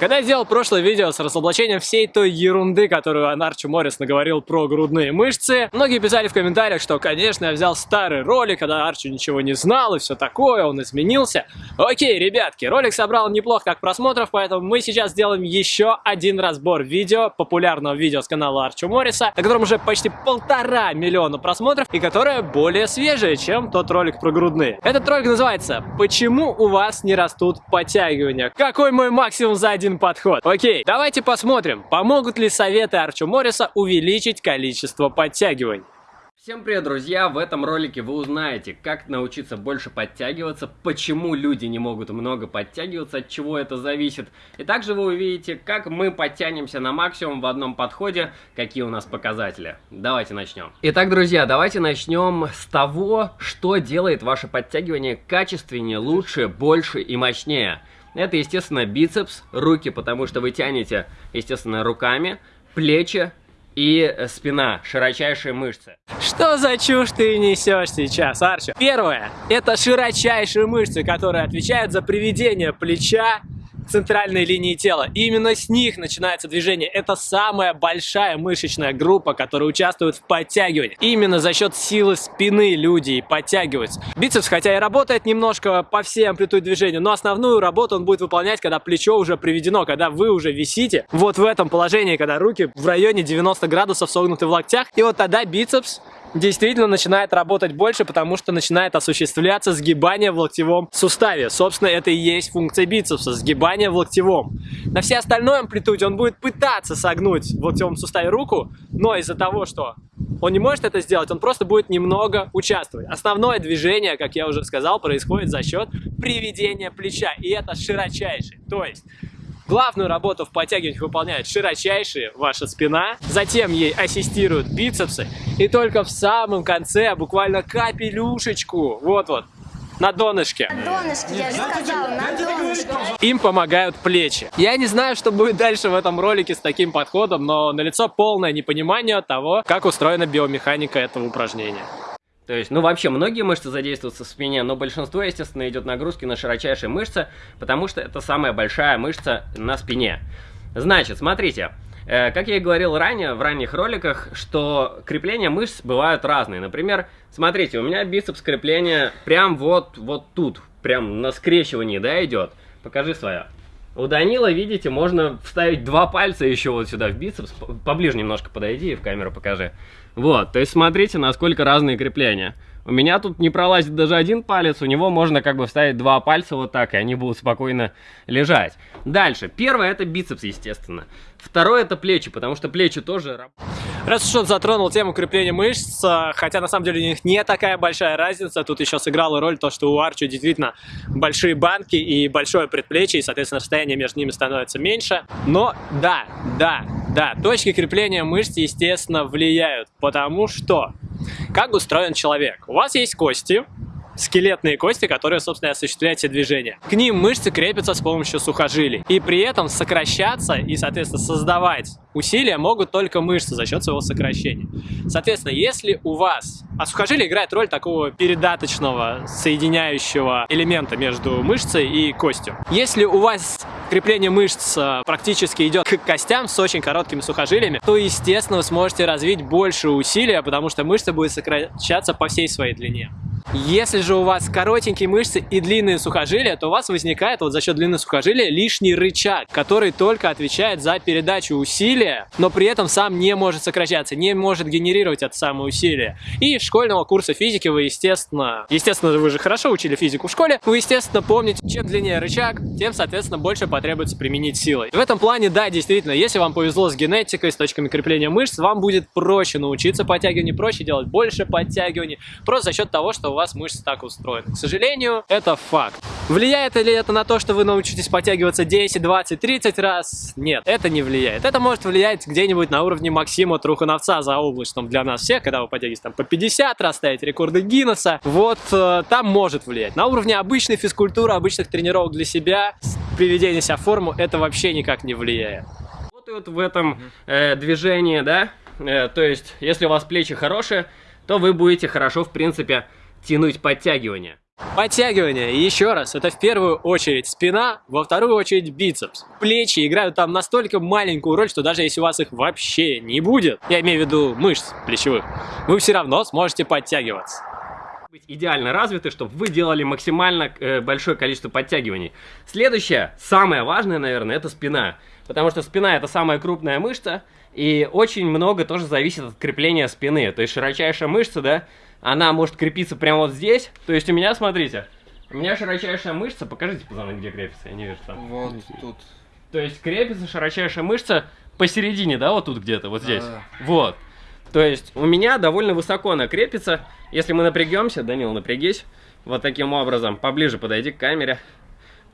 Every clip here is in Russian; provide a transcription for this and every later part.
Когда я делал прошлое видео с разоблачением всей той ерунды, которую Анарчо Моррис наговорил про грудные мышцы, многие писали в комментариях, что, конечно, я взял старый ролик, когда Арчо ничего не знал и все такое, он изменился. Окей, ребятки, ролик собрал неплохо как просмотров, поэтому мы сейчас сделаем еще один разбор видео, популярного видео с канала Арчо Морриса, на котором уже почти полтора миллиона просмотров и которое более свежее, чем тот ролик про грудные. Этот ролик называется «Почему у вас не растут подтягивания?» Какой мой максимум за один подход? Окей, давайте посмотрим, помогут ли советы Арчо Морриса увеличить количество подтягиваний. Всем привет, друзья! В этом ролике вы узнаете, как научиться больше подтягиваться, почему люди не могут много подтягиваться, от чего это зависит. И также вы увидите, как мы подтянемся на максимум в одном подходе, какие у нас показатели. Давайте начнем. Итак, друзья, давайте начнем с того, что делает ваше подтягивание качественнее, лучше, больше и мощнее. Это, естественно, бицепс, руки, потому что вы тянете, естественно, руками, плечи, и спина, широчайшие мышцы. Что за чушь ты несешь сейчас, Арчо? Первое, это широчайшие мышцы, которые отвечают за приведение плеча центральной линии тела. И именно с них начинается движение. Это самая большая мышечная группа, которая участвует в подтягивании. Именно за счет силы спины люди подтягиваются. Бицепс, хотя и работает немножко по всей амплитуде движения, но основную работу он будет выполнять, когда плечо уже приведено, когда вы уже висите вот в этом положении, когда руки в районе 90 градусов согнуты в локтях. И вот тогда бицепс действительно начинает работать больше, потому что начинает осуществляться сгибание в локтевом суставе. Собственно, это и есть функция бицепса, сгибание в локтевом. На всей остальной амплитуде он будет пытаться согнуть в локтевом суставе руку, но из-за того, что он не может это сделать, он просто будет немного участвовать. Основное движение, как я уже сказал, происходит за счет приведения плеча, и это широчайший. То есть Главную работу в подтягиваниях выполняет широчайшая ваша спина, затем ей ассистируют бицепсы, и только в самом конце, буквально капелюшечку, вот-вот, на донышке. На донышке, я же сказала, на донышке. Им помогают плечи. Я не знаю, что будет дальше в этом ролике с таким подходом, но налицо полное непонимание того, как устроена биомеханика этого упражнения. То есть, ну вообще, многие мышцы задействуются в спине, но большинство, естественно, идет нагрузки на широчайшие мышцы, потому что это самая большая мышца на спине. Значит, смотрите, э, как я и говорил ранее, в ранних роликах, что крепления мышц бывают разные. Например, смотрите, у меня бицепс крепления прям вот, вот тут, прям на скрещивании, да, идет. Покажи свое. У Данила, видите, можно вставить два пальца еще вот сюда в бицепс. Поближе немножко подойди и в камеру покажи. Вот, то есть смотрите, насколько разные крепления. У меня тут не пролазит даже один палец, у него можно как бы вставить два пальца вот так, и они будут спокойно лежать. Дальше. Первое это бицепс, естественно. Второе это плечи, потому что плечи тоже... Раз уж он затронул тему крепления мышц, а, хотя на самом деле у них не такая большая разница, тут еще сыграла роль то, что у Арчо действительно большие банки и большое предплечье, и, соответственно, расстояние между ними становится меньше. Но да, да, да, точки крепления мышц, естественно, влияют, потому что как устроен человек? У вас есть кости, скелетные кости, которые, собственно, осуществляют все движения. К ним мышцы крепятся с помощью сухожилий. И при этом сокращаться и, соответственно, создавать усилия могут только мышцы за счет своего сокращения. Соответственно, если у вас... А сухожилие играет роль такого передаточного, соединяющего элемента между мышцей и костью. Если у вас крепление мышц э, практически идет к костям с очень короткими сухожилиями, то, естественно, вы сможете развить больше усилия, потому что мышца будет сокращаться по всей своей длине. Если же у вас коротенькие мышцы и длинные сухожилия, то у вас возникает вот за счет длины сухожилия лишний рычаг, который только отвечает за передачу усилия, но при этом сам не может сокращаться, не может генерировать это самое усилие. И школьного курса физики вы, естественно, естественно, вы же хорошо учили физику в школе, вы, естественно, помните, чем длиннее рычаг, тем, соответственно, больше потребуется применить силой. В этом плане, да, действительно, если вам повезло с генетикой, с точками крепления мышц, вам будет проще научиться подтягиванию, проще делать больше подтягиваний, просто за счет того, что у вас мышцы так устроены. К сожалению, это факт. Влияет ли это на то, что вы научитесь подтягиваться 10, 20, 30 раз? Нет, это не влияет. Это может влиять где-нибудь на уровне Максима Трухановца за облачным для нас всех, когда вы подтягивааетесь там по 50 раз, ставите рекорды Гиннесса. Вот э, там может влиять. На уровне обычной физкультуры, обычных тренировок для себя, приведения себя в форму, это вообще никак не влияет. Вот в этом э, движении, да, э, то есть если у вас плечи хорошие, то вы будете хорошо, в принципе, тянуть подтягивания. Подтягивание, еще раз, это в первую очередь спина, во вторую очередь бицепс. Плечи играют там настолько маленькую роль, что даже если у вас их вообще не будет, я имею в виду мышц плечевых, вы все равно сможете подтягиваться быть идеально развиты, чтобы вы делали максимально э, большое количество подтягиваний. Следующее, самое важное, наверное, это спина. Потому что спина это самая крупная мышца, и очень много тоже зависит от крепления спины. То есть широчайшая мышца, да, она может крепиться прямо вот здесь. То есть у меня, смотрите, у меня широчайшая мышца, покажите, пацаны, где крепится, я не вижу там. Вот тут. То есть крепится широчайшая мышца посередине, да, вот тут где-то, вот здесь. Да. Вот. То есть у меня довольно высоко она крепится. Если мы напрягемся, Данил, напрягись, вот таким образом, поближе подойди к камере.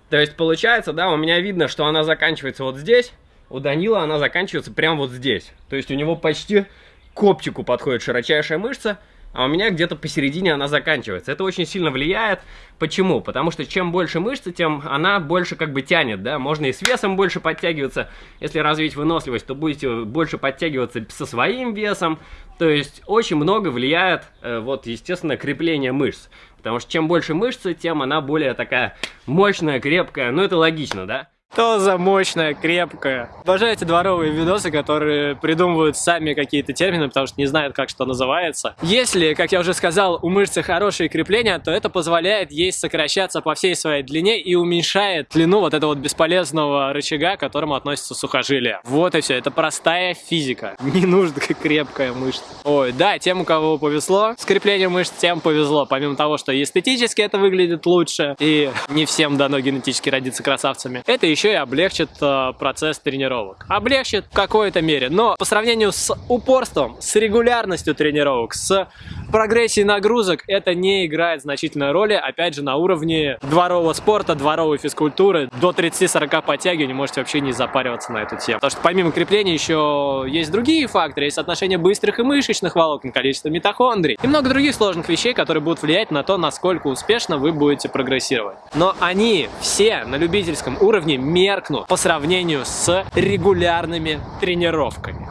То есть получается, да, у меня видно, что она заканчивается вот здесь, у Данила она заканчивается прямо вот здесь. То есть у него почти к копчику подходит широчайшая мышца, а у меня где-то посередине она заканчивается. Это очень сильно влияет. Почему? Потому что чем больше мышцы, тем она больше как бы тянет, да. Можно и с весом больше подтягиваться. Если развить выносливость, то будете больше подтягиваться со своим весом. То есть очень много влияет, э, вот, естественно, крепление мышц. Потому что чем больше мышцы, тем она более такая мощная, крепкая. Ну, это логично, да? Что за мощная, крепкая. Обожаю эти дворовые видосы, которые придумывают сами какие-то термины, потому что не знают, как что называется. Если, как я уже сказал, у мышцы хорошие крепления, то это позволяет ей сокращаться по всей своей длине и уменьшает длину вот этого вот бесполезного рычага, к которому относится сухожилие. Вот и все, это простая физика. Не нужна крепкая мышца. Ой, да, тем, у кого повезло с креплением мышц, тем повезло. Помимо того, что эстетически это выглядит лучше, и не всем дано генетически родиться красавцами, это еще еще и облегчит э, процесс тренировок. Облегчит в какой-то мере, но по сравнению с упорством, с регулярностью тренировок, с прогрессией нагрузок, это не играет значительной роли, опять же, на уровне дворового спорта, дворовой физкультуры. До 30-40 подтягиваний можете вообще не запариваться на эту тему. Потому что помимо крепления еще есть другие факторы, есть соотношение быстрых и мышечных волокон, количество митохондрий и много других сложных вещей, которые будут влиять на то, насколько успешно вы будете прогрессировать. Но они все на любительском уровне меркнут по сравнению с регулярными тренировками.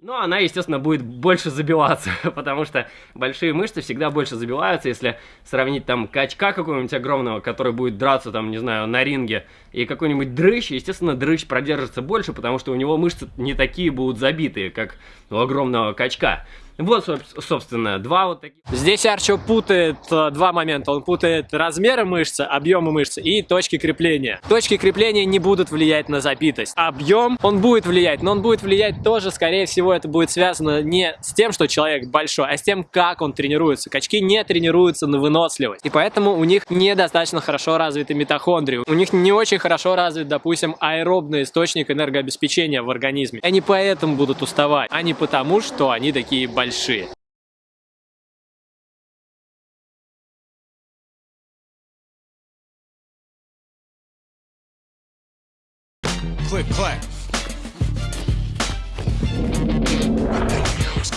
Ну, она, естественно, будет больше забиваться, потому что большие мышцы всегда больше забиваются, если сравнить там качка какого-нибудь огромного, который будет драться там, не знаю, на ринге, и какой-нибудь дрыщ, естественно, дрыщ продержится больше, потому что у него мышцы не такие будут забитые, как у огромного качка. Вот, собственно, два вот таких. Здесь Арчо путает э, два момента. Он путает размеры мышцы, объемы мышцы и точки крепления. Точки крепления не будут влиять на забитость. Объем, он будет влиять, но он будет влиять тоже, скорее всего, это будет связано не с тем, что человек большой, а с тем, как он тренируется. Качки не тренируются на выносливость. И поэтому у них недостаточно хорошо развиты митохондрии. У них не очень хорошо развит, допустим, аэробный источник энергообеспечения в организме. Они поэтому будут уставать, а не потому, что они такие большие большие.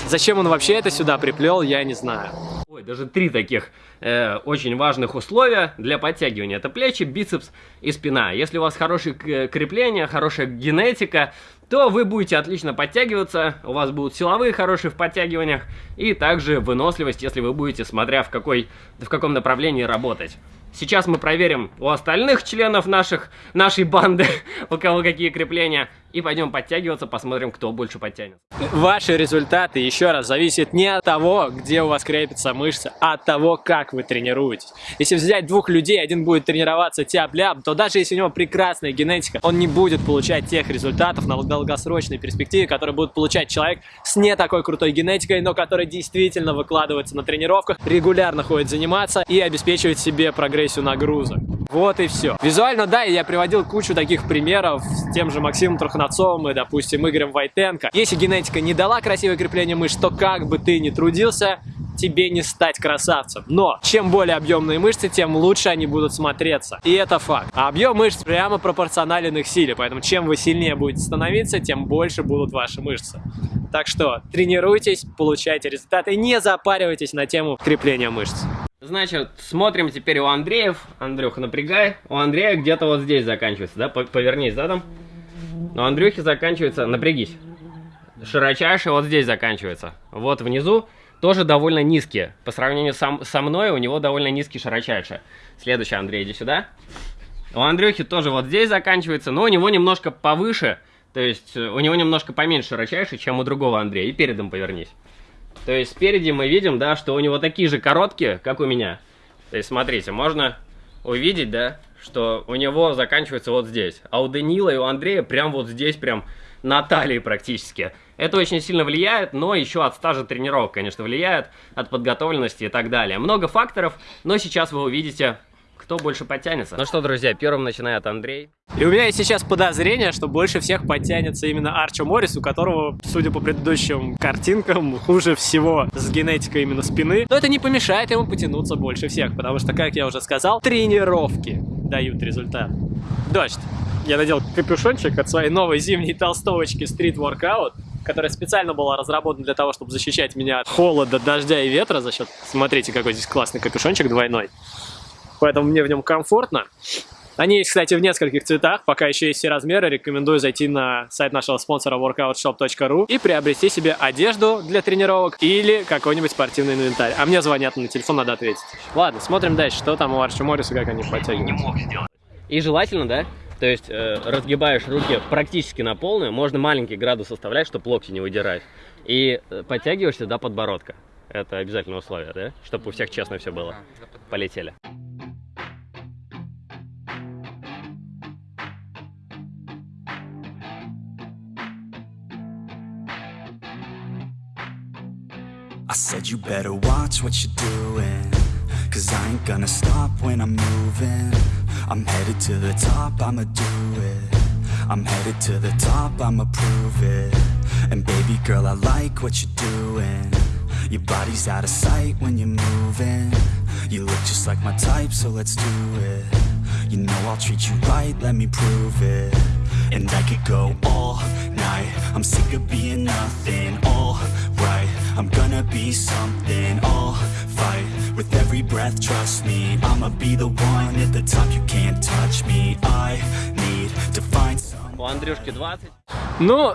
Зачем он вообще это сюда приплел, я не знаю. Даже три таких э, очень важных условия для подтягивания. Это плечи, бицепс и спина. Если у вас хорошее крепление, хорошая генетика, то вы будете отлично подтягиваться, у вас будут силовые хорошие в подтягиваниях, и также выносливость, если вы будете, смотря в, какой, в каком направлении работать. Сейчас мы проверим у остальных членов наших, нашей банды, у кого какие крепления. И пойдем подтягиваться, посмотрим, кто больше подтянет. Ваши результаты, еще раз, зависят не от того, где у вас крепится мышца, а от того, как вы тренируетесь. Если взять двух людей, один будет тренироваться тяп-ляп, то даже если у него прекрасная генетика, он не будет получать тех результатов на долгосрочной перспективе, которые будет получать человек с не такой крутой генетикой, но который действительно выкладывается на тренировках, регулярно ходит заниматься и обеспечивает себе прогрессию нагрузок. Вот и все. Визуально, да, я приводил кучу таких примеров с тем же Максимом Труханцовым и, допустим, Игорем Войтенко. Если генетика не дала красивое крепление мышц, то как бы ты ни трудился, тебе не стать красавцем. Но чем более объемные мышцы, тем лучше они будут смотреться. И это факт. А объем мышц прямо пропорционален их силе. Поэтому чем вы сильнее будете становиться, тем больше будут ваши мышцы. Так что тренируйтесь, получайте результаты, не запаривайтесь на тему крепления мышц. Значит, смотрим теперь у Андреев. Андрюха, напрягай. У Андрея где-то вот здесь заканчивается, да? Повернись задом. У Андрюхи заканчивается, напрягись. Широчайший вот здесь заканчивается. Вот внизу. тоже довольно низкие. По сравнению сам, со мной, у него довольно низкий широчайший. Следующий, Андрей, иди сюда. У Андрюхи тоже вот здесь заканчивается, но у него немножко повыше, то есть э, у него немножко поменьше широчайший, чем у другого Андрея. И передом повернись. То есть спереди мы видим, да, что у него такие же короткие, как у меня. То есть смотрите, можно увидеть, да, что у него заканчивается вот здесь. А у Данила и у Андрея прям вот здесь, прям на талии практически. Это очень сильно влияет, но еще от стажа тренировок, конечно, влияет, от подготовленности и так далее. Много факторов, но сейчас вы увидите, кто больше подтянется. Ну что, друзья, первым начинает Андрей. И у меня есть сейчас подозрение, что больше всех подтянется именно Арчо Моррис, у которого, судя по предыдущим картинкам, хуже всего с генетикой именно спины. Но это не помешает ему потянуться больше всех, потому что, как я уже сказал, тренировки дают результат. Дождь. Я надел капюшончик от своей новой зимней толстовочки Street Workout, которая специально была разработана для того, чтобы защищать меня от холода, дождя и ветра за счет... Смотрите, какой здесь классный капюшончик двойной. Поэтому мне в нем комфортно. Они есть, кстати, в нескольких цветах, пока еще есть все размеры. Рекомендую зайти на сайт нашего спонсора workoutshop.ru и приобрести себе одежду для тренировок или какой-нибудь спортивный инвентарь. А мне звонят на телефон, надо ответить. Ладно, смотрим дальше, что там у Арчи Морриса, как они подтягивают. И желательно, да, то есть э, разгибаешь руки практически на полную, можно маленький градус оставлять, чтобы локти не выдирать. И э, подтягиваешься до подбородка. Это обязательное условие, да? Чтобы у всех честно все было. Полетели. I said you better watch what you're doing Cause I ain't gonna stop when I'm moving I'm headed to the top, I'ma do it I'm headed to the top, I'ma prove it And baby girl, I like what you're doing Your body's out of sight when you're moving You look just like my type, so let's do it You know I'll treat you right, let me prove it And I could go all night I'm sick of being nothing, alright I'm gonna be something, I'll fight With every breath, trust me I'ma be the one at the top, you can't touch me I need to find someone У Андрюшки 20. Ну,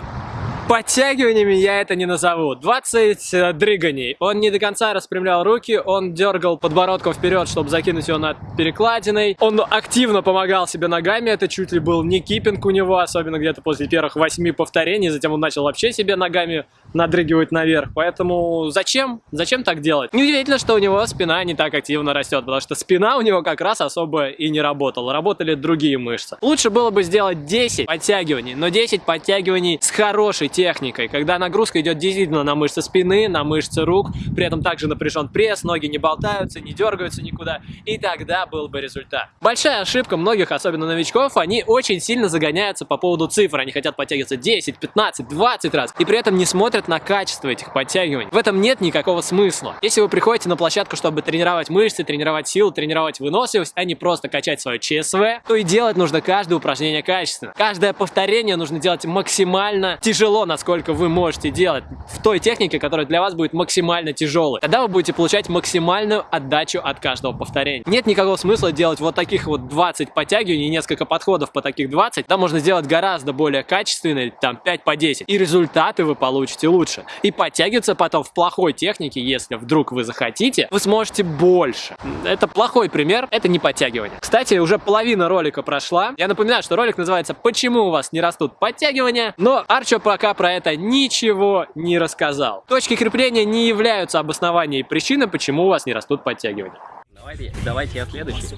подтягиваниями я это не назову. 20 э, дрыганий. Он не до конца распрямлял руки, он дергал подбородком вперед, чтобы закинуть его над перекладиной. Он активно помогал себе ногами, это чуть ли был не кипинг у него, особенно где-то после первых восьми повторений. Затем он начал вообще себе ногами надрыгивать наверх. Поэтому зачем? Зачем так делать? Неудивительно, что у него спина не так активно растет, потому что спина у него как раз особо и не работала. Работали другие мышцы. Лучше было бы сделать 10 подтягиваний, но 10 подтягиваний с хорошей техникой, когда нагрузка идет действительно на мышцы спины, на мышцы рук, при этом также напряжен пресс, ноги не болтаются, не дергаются никуда, и тогда был бы результат. Большая ошибка многих, особенно новичков, они очень сильно загоняются по поводу цифр, они хотят подтягиваться 10, 15, 20 раз, и при этом не смотрят на качество этих подтягиваний. В этом нет никакого смысла. Если вы приходите на площадку, чтобы тренировать мышцы, тренировать силу, тренировать выносливость, а не просто качать свое ЧСВ, то и делать нужно каждое упражнение качественно. Каждое повторение нужно делать максимально тяжело, насколько вы можете делать в той технике, которая для вас будет максимально тяжелой. Тогда вы будете получать максимальную отдачу от каждого повторения. Нет никакого смысла делать вот таких вот 20 подтягиваний, несколько подходов по таких 20. Да можно сделать гораздо более качественные, там 5 по 10. И результаты вы получите лучше. И подтягиваться потом в плохой технике, если вдруг вы захотите, вы сможете больше. Это плохой пример, это не подтягивание. Кстати, уже половина ролика прошла. Я напоминаю, что ролик называется «Почему у вас не растут подтягивания?», но Арчо пока про это ничего не рассказал. Точки крепления не являются обоснованием и причиной, почему у вас не растут подтягивания. Давайте, давайте я следующий.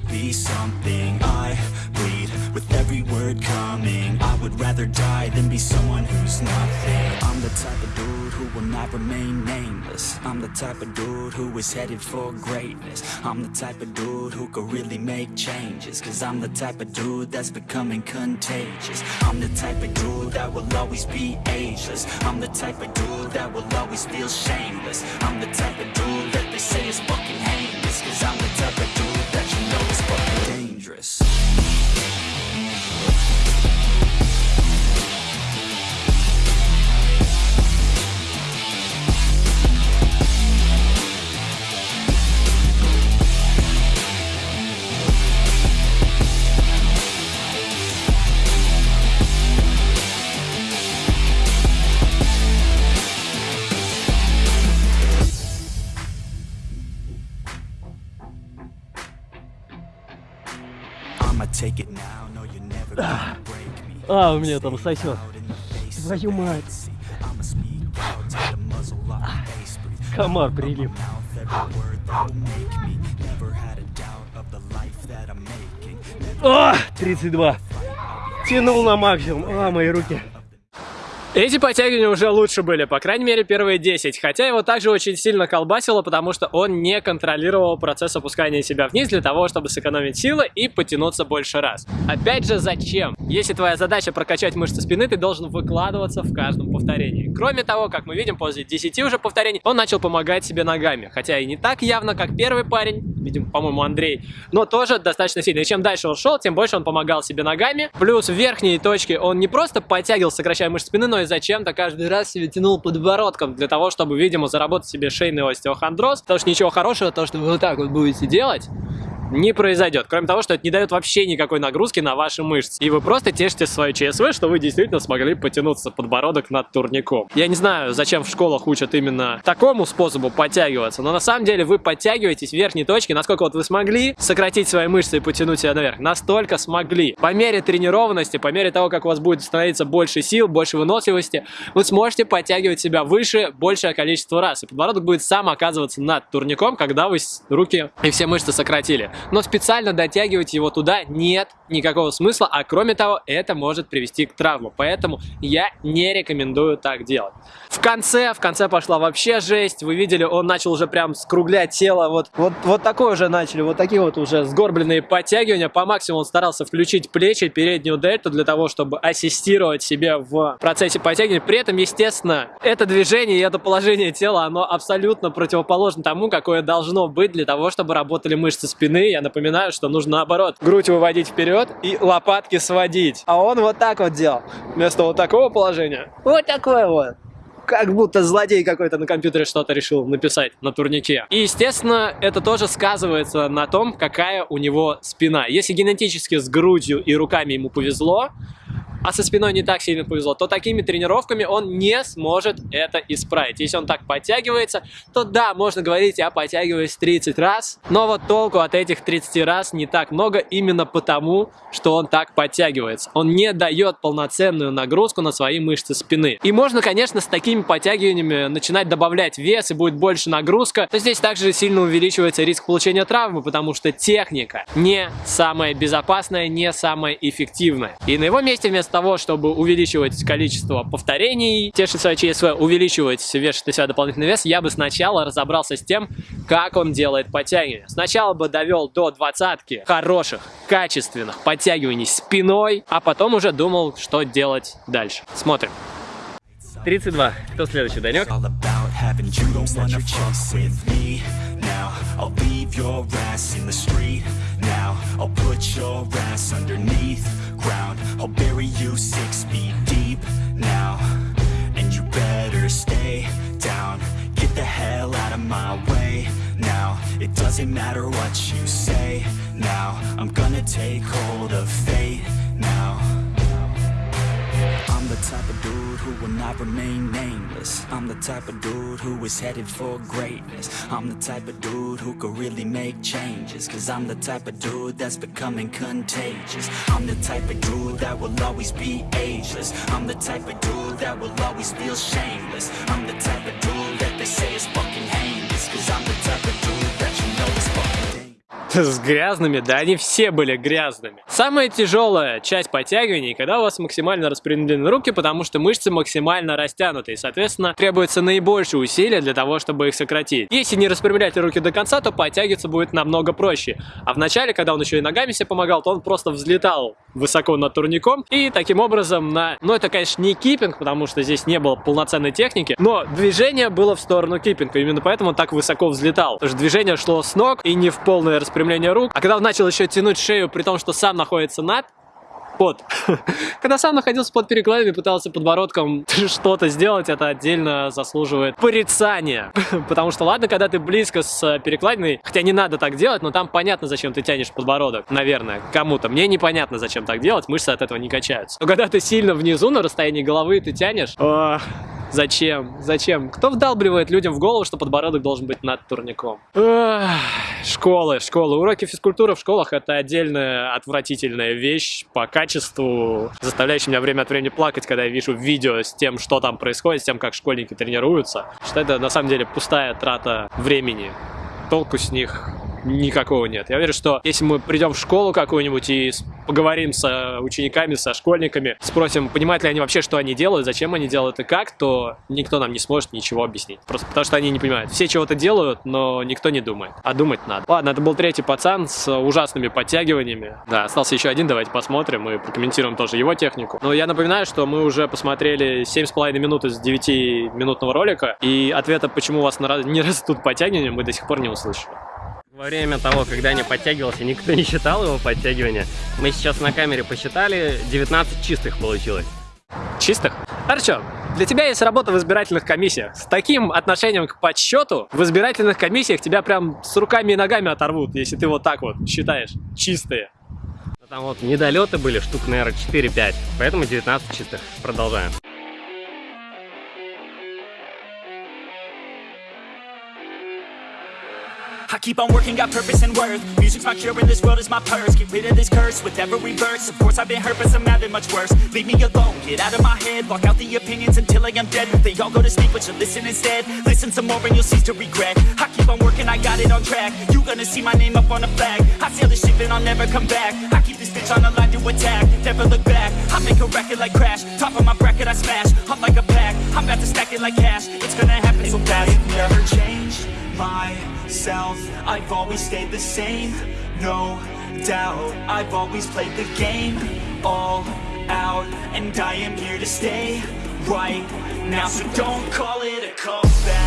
Would rather die than be someone who's nothing I'm the type of dude who will not remain nameless. I'm the type of dude who is headed for greatness. I'm the type of dude who could really make changes Cause I'm the type of dude that's becoming contagious. I'm the type of dude that will always be ageless. I'm the type of dude that will always feel shameless. I'm the type of dude that they say is fucking heinous Cause I'm the type of А, у меня там сосет. Твою мать. Комар прилип. О, 32. Тянул на максимум. А, мои руки. Эти подтягивания уже лучше были, по крайней мере первые 10, хотя его также очень сильно колбасило, потому что он не контролировал процесс опускания себя вниз для того, чтобы сэкономить силы и потянуться больше раз. Опять же, зачем? Если твоя задача прокачать мышцы спины, ты должен выкладываться в каждом повторении. Кроме того, как мы видим, после 10 уже повторений, он начал помогать себе ногами, хотя и не так явно, как первый парень, видим, по-моему, Андрей, но тоже достаточно сильно. И чем дальше он шел, тем больше он помогал себе ногами. Плюс в верхней точке он не просто подтягивал, сокращая мышцы спины, но и зачем-то каждый раз себе тянул подбородком для того, чтобы, видимо, заработать себе шейный остеохондроз. Потому что ничего хорошего, то, что вы вот так вот будете делать, не произойдет. Кроме того, что это не дает вообще никакой нагрузки на ваши мышцы. И вы просто тешите свою ЧСВ, что вы действительно смогли потянуться подбородок над турником. Я не знаю, зачем в школах учат именно такому способу подтягиваться, но на самом деле вы подтягиваетесь в верхней точке, насколько вот вы смогли сократить свои мышцы и потянуть себя наверх. Настолько смогли. По мере тренированности, по мере того, как у вас будет становиться больше сил, больше выносливости, вы сможете подтягивать себя выше большее количество раз. И подбородок будет сам оказываться над турником, когда вы руки и все мышцы сократили но специально дотягивать его туда нет никакого смысла, а кроме того, это может привести к травму, поэтому я не рекомендую так делать. В конце, в конце пошла вообще жесть, вы видели, он начал уже прям скруглять тело, вот, вот, вот такое уже начали, вот такие вот уже сгорбленные подтягивания, по максимуму он старался включить плечи, переднюю дельту для того, чтобы ассистировать себе в процессе подтягивания, при этом, естественно, это движение и это положение тела, оно абсолютно противоположно тому, какое должно быть для того, чтобы работали мышцы спины, я напоминаю, что нужно наоборот грудь выводить вперед и лопатки сводить. А он вот так вот делал. Вместо вот такого положения. Вот такое вот как будто злодей какой-то на компьютере что-то решил написать на турнике. И, естественно, это тоже сказывается на том, какая у него спина. Если генетически с грудью и руками ему повезло, а со спиной не так сильно повезло, то такими тренировками он не сможет это исправить. Если он так подтягивается, то да, можно говорить, я подтягиваюсь 30 раз, но вот толку от этих 30 раз не так много именно потому, что он так подтягивается. Он не дает полноценную нагрузку на свои мышцы спины. И можно, конечно, с такими подтягиваниями начинать добавлять вес и будет больше нагрузка, но здесь также сильно увеличивается риск получения травмы, потому что техника не самая безопасная, не самая эффективная. И на его месте вместо того, чтобы увеличивать количество повторений, тешить свое ЧСВ, увеличивать, вешать на себя дополнительный вес, я бы сначала разобрался с тем, как он делает подтягивания. Сначала бы довел до двадцатки хороших, качественных подтягиваний спиной, а потом уже думал, что делать дальше. Смотрим. 32. Кто следующий, Данек? I'll leave your ass in the street now I'll put your ass underneath ground. I'll bury you six feet deep now. And you better stay down. Get the hell out of my way now. It doesn't matter what you say now. I'm gonna take hold of fate the type of dude who will not remain nameless. I'm the type of dude who is headed for greatness. I'm the type of dude who could really make changes Cause I'm the type of dude that's becoming contagious. I'm the type of dude that will always be ageless. I'm the type of dude that will always feel shameless. I'm the type of dude that they say is fucking heinous Cause I'm the с грязными, да они все были грязными. Самая тяжелая часть подтягиваний, когда у вас максимально распределены руки, потому что мышцы максимально растянуты, и, соответственно, требуется наибольшее усилие для того, чтобы их сократить. Если не распрямлять руки до конца, то подтягиваться будет намного проще. А в начале, когда он еще и ногами себе помогал, то он просто взлетал высоко над турником, и таким образом на... Ну, это, конечно, не киппинг, потому что здесь не было полноценной техники, но движение было в сторону киппинга, именно поэтому он так высоко взлетал. Потому что движение шло с ног и не в полное распределение распрямление рук. А когда он начал еще тянуть шею, при том, что сам находится над, под. Когда сам находился под перекладами, пытался подбородком что-то сделать, это отдельно заслуживает порицания. Потому что ладно, когда ты близко с перекладиной, хотя не надо так делать, но там понятно, зачем ты тянешь подбородок, наверное, кому-то. Мне непонятно, зачем так делать, мышцы от этого не качаются. Но когда ты сильно внизу, на расстоянии головы, ты тянешь, Зачем? Зачем? Кто вдалбливает людям в голову, что подбородок должен быть над турником? Школы, школы. Уроки физкультуры в школах это отдельная отвратительная вещь по качеству, заставляющая меня время от времени плакать, когда я вижу видео с тем, что там происходит, с тем, как школьники тренируются. Что это на самом деле пустая трата времени. Толку с них никакого нет. Я уверен, что если мы придем в школу какую-нибудь и поговорим с учениками, со школьниками, спросим, понимают ли они вообще, что они делают, зачем они делают и как, то никто нам не сможет ничего объяснить. Просто потому что они не понимают. Все чего-то делают, но никто не думает. А думать надо. Ладно, это был третий пацан с ужасными подтягиваниями. Да, остался еще один, давайте посмотрим и прокомментируем тоже его технику. Но я напоминаю, что мы уже посмотрели 7,5 минут из 9-минутного ролика, и ответа, почему у вас не растут подтягивания, мы до сих пор не услышали. Во время того, когда не подтягивался, никто не считал его подтягивания. Мы сейчас на камере посчитали, 19 чистых получилось. Чистых? Хорошо. Для тебя есть работа в избирательных комиссиях. С таким отношением к подсчету в избирательных комиссиях тебя прям с руками и ногами оторвут, если ты вот так вот считаешь. Чистые. Там вот недолеты были, штук, наверное, 4-5. Поэтому 19 чистых. Продолжаем. I keep on working, got purpose and worth. Music's my cure and this world is my purse. Get rid of this curse with every verse. Of course I've been hurt but some have been much worse. Leave me alone, get out of my head. Block out the opinions until I am dead. They all go to sleep but you listen instead. Listen some more and you'll cease to regret. I keep on working, I got it on track. You gonna see my name up on a flag. I sail the ship and I'll never come back. I keep this bitch on the line to attack. Never look back, I make a racket like Crash. Top of my bracket I smash, I'm like a pack. I'm about to stack it like cash. It's gonna happen so fast. I've never changed myself. I've always stayed the same, no doubt I've always played the game, all out And I am here to stay right now So don't call it a comeback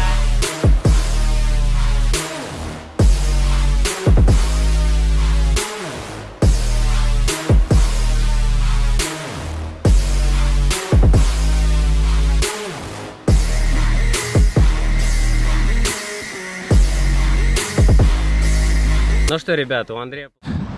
Ну что, ребята, у Андрея...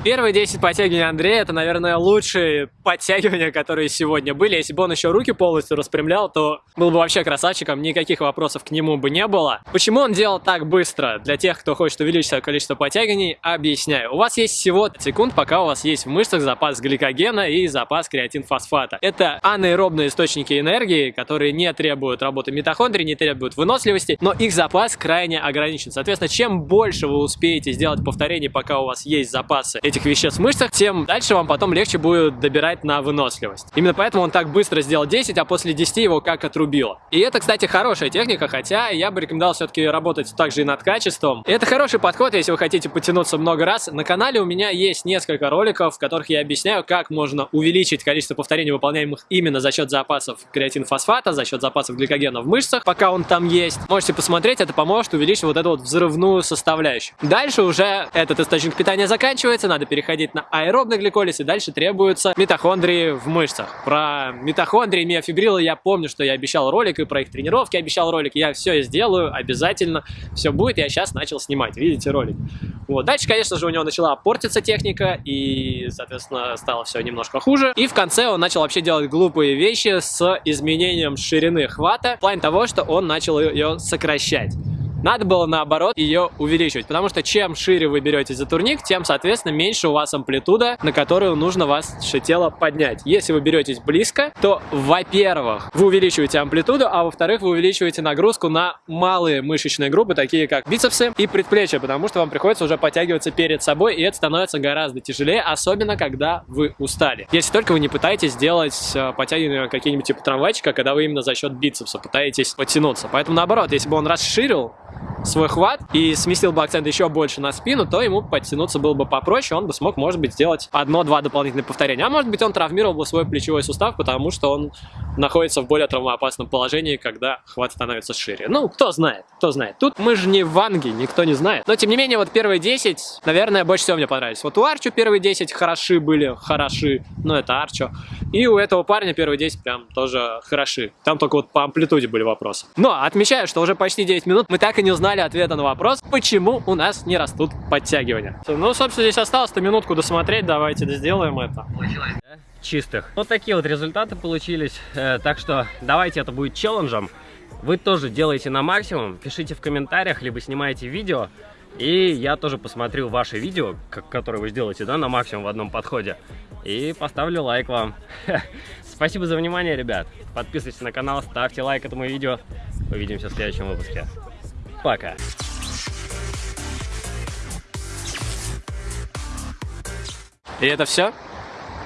Первые 10 подтягиваний Андрея, это, наверное, лучшие подтягивания, которые сегодня были. Если бы он еще руки полностью распрямлял, то был бы вообще красавчиком, никаких вопросов к нему бы не было. Почему он делал так быстро? Для тех, кто хочет увеличить свое количество подтягиваний, объясняю. У вас есть всего секунд, пока у вас есть в мышцах запас гликогена и запас креатинфосфата. Это анаэробные источники энергии, которые не требуют работы митохондрий, не требуют выносливости, но их запас крайне ограничен. Соответственно, чем больше вы успеете сделать повторений, пока у вас есть запасы веществ в мышцах, тем дальше вам потом легче будет добирать на выносливость. Именно поэтому он так быстро сделал 10, а после 10 его как отрубило. И это, кстати, хорошая техника, хотя я бы рекомендовал все-таки работать также и над качеством. И это хороший подход, если вы хотите потянуться много раз. На канале у меня есть несколько роликов, в которых я объясняю, как можно увеличить количество повторений, выполняемых именно за счет запасов креатинфосфата, за счет запасов гликогена в мышцах, пока он там есть. Можете посмотреть, это поможет увеличить вот эту вот взрывную составляющую. Дальше уже этот источник питания заканчивается, надо надо переходить на аэробный гликолиз, и дальше требуются митохондрии в мышцах. Про митохондрии, миофибрилы я помню, что я обещал ролик, и про их тренировки обещал ролик. Я все сделаю, обязательно все будет. Я сейчас начал снимать, видите ролик. Вот. Дальше, конечно же, у него начала портиться техника, и, соответственно, стало все немножко хуже. И в конце он начал вообще делать глупые вещи с изменением ширины хвата, в плане того, что он начал ее сокращать. Надо было наоборот ее увеличивать, потому что чем шире вы берете за турник, тем, соответственно, меньше у вас амплитуда, на которую нужно ваше тело поднять. Если вы беретесь близко, то, во-первых, вы увеличиваете амплитуду, а во-вторых, вы увеличиваете нагрузку на малые мышечные группы, такие как бицепсы и предплечья, потому что вам приходится уже подтягиваться перед собой, и это становится гораздо тяжелее, особенно когда вы устали. Если только вы не пытаетесь сделать э, подтягивание какие-нибудь типа трамвайчика, когда вы именно за счет бицепса пытаетесь подтянуться. Поэтому наоборот, если бы он расширил свой хват и сместил бы акцент еще больше на спину, то ему подтянуться было бы попроще, он бы смог, может быть, сделать одно-два дополнительных повторения. А может быть, он травмировал бы свой плечевой сустав, потому что он находится в более травмоопасном положении, когда хват становится шире. Ну, кто знает, кто знает. Тут мы же не в Ванге, никто не знает. Но, тем не менее, вот первые 10, наверное, больше всего мне понравились. Вот у Арчо первые 10 хороши были, хороши, но это Арчо. И у этого парня первые 10 прям тоже хороши. Там только вот по амплитуде были вопросы. Но отмечаю, что уже почти 9 минут мы так и не узнали ответа на вопрос, почему у нас не растут подтягивания. Ну, собственно, здесь осталось-то минутку досмотреть, давайте сделаем это. Чистых. Вот такие вот результаты получились. Э, так что давайте это будет челленджем. вы тоже делаете на максимум, пишите в комментариях, либо снимайте видео, и я тоже посмотрю ваше видео, которое вы сделаете, да, на максимум в одном подходе, и поставлю лайк вам. Спасибо за внимание, ребят. Подписывайтесь на канал, ставьте лайк этому видео. Увидимся в следующем выпуске. Пока. И это все?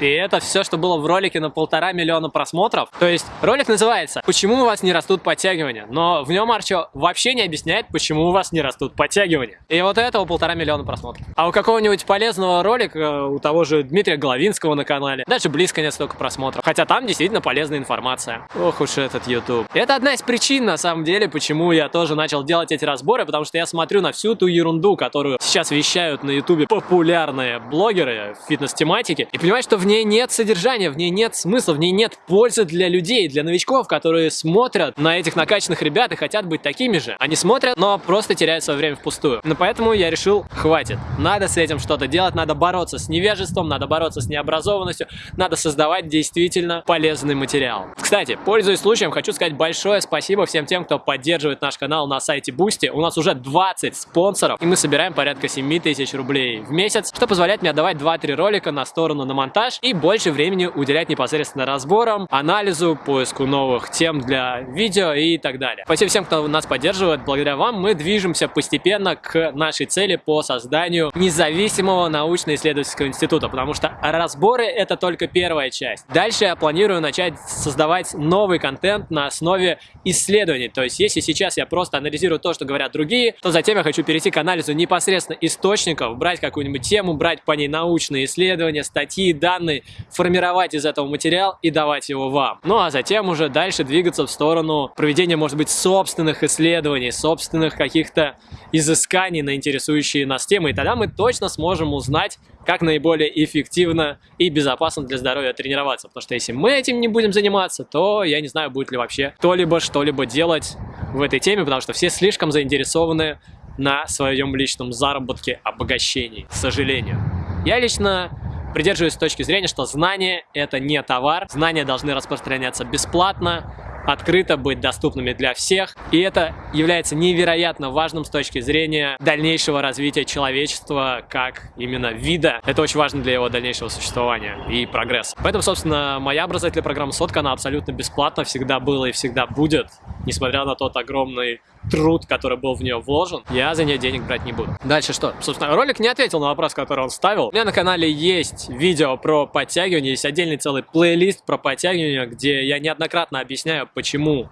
И это все, что было в ролике на полтора миллиона просмотров. То есть ролик называется «Почему у вас не растут подтягивания?», но в нем Арчо вообще не объясняет, почему у вас не растут подтягивания. И вот этого полтора миллиона просмотров. А у какого-нибудь полезного ролика, у того же Дмитрия Головинского на канале, даже близко нет столько просмотров. Хотя там действительно полезная информация. Ох уж этот YouTube. Это одна из причин, на самом деле, почему я тоже начал делать эти разборы, потому что я смотрю на всю ту ерунду, которую сейчас вещают на YouTube популярные блогеры фитнес-тематики, и понимаю, что в ней нет содержания, в ней нет смысла, в ней нет пользы для людей, для новичков, которые смотрят на этих накачанных ребят и хотят быть такими же. Они смотрят, но просто теряют свое время впустую. Но поэтому я решил, хватит. Надо с этим что-то делать, надо бороться с невежеством, надо бороться с необразованностью, надо создавать действительно полезный материал. Кстати, пользуясь случаем, хочу сказать большое спасибо всем тем, кто поддерживает наш канал на сайте Boosty. У нас уже 20 спонсоров, и мы собираем порядка 7 тысяч рублей в месяц, что позволяет мне отдавать 2-3 ролика на сторону на монтаж и больше времени уделять непосредственно разборам, анализу, поиску новых тем для видео и так далее. Спасибо всем, кто нас поддерживает. Благодаря вам мы движемся постепенно к нашей цели по созданию независимого научно-исследовательского института, потому что разборы это только первая часть. Дальше я планирую начать создавать новый контент на основе исследований. То есть, если сейчас я просто анализирую то, что говорят другие, то затем я хочу перейти к анализу непосредственно источников, брать какую-нибудь тему, брать по ней научные исследования, статьи, данные, данные, формировать из этого материал и давать его вам. Ну а затем уже дальше двигаться в сторону проведения, может быть, собственных исследований, собственных каких-то изысканий на интересующие нас темы. И тогда мы точно сможем узнать, как наиболее эффективно и безопасно для здоровья тренироваться. Потому что если мы этим не будем заниматься, то я не знаю, будет ли вообще кто-либо что-либо делать в этой теме, потому что все слишком заинтересованы на своем личном заработке, обогащении, к сожалению. Я лично придерживаюсь точки зрения, что знания это не товар, знания должны распространяться бесплатно, открыто быть доступными для всех. И это является невероятно важным с точки зрения дальнейшего развития человечества как именно вида. Это очень важно для его дальнейшего существования и прогресса. Поэтому, собственно, моя образовательная программа Сотка, она абсолютно бесплатна, всегда была и всегда будет, несмотря на тот огромный труд, который был в нее вложен, я за нее денег брать не буду. Дальше что? Собственно, ролик не ответил на вопрос, который он ставил. У меня на канале есть видео про подтягивание, есть отдельный целый плейлист про подтягивание, где я неоднократно объясняю, почему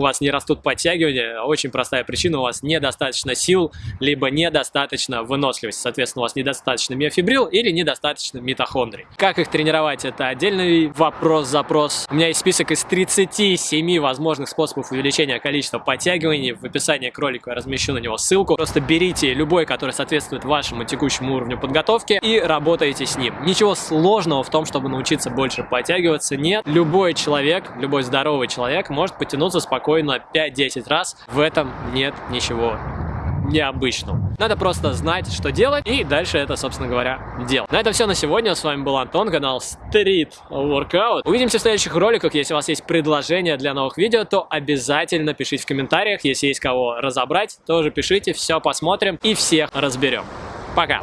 у вас не растут подтягивания, очень простая причина, у вас недостаточно сил, либо недостаточно выносливости, соответственно, у вас недостаточно миофибрил или недостаточно митохондрий. Как их тренировать, это отдельный вопрос-запрос. У меня есть список из 37 возможных способов увеличения количества подтягиваний. В описании к ролику я размещу на него ссылку. Просто берите любой, который соответствует вашему текущему уровню подготовки и работайте с ним. Ничего сложного в том, чтобы научиться больше подтягиваться, нет. Любой человек, любой здоровый человек может потянуться спокойно спокойно 5-10 раз. В этом нет ничего необычного. Надо просто знать, что делать, и дальше это, собственно говоря, делать. На этом все на сегодня. С вами был Антон, канал Street Workout. Увидимся в следующих роликах. Если у вас есть предложения для новых видео, то обязательно пишите в комментариях. Если есть кого разобрать, тоже пишите, все посмотрим и всех разберем. Пока!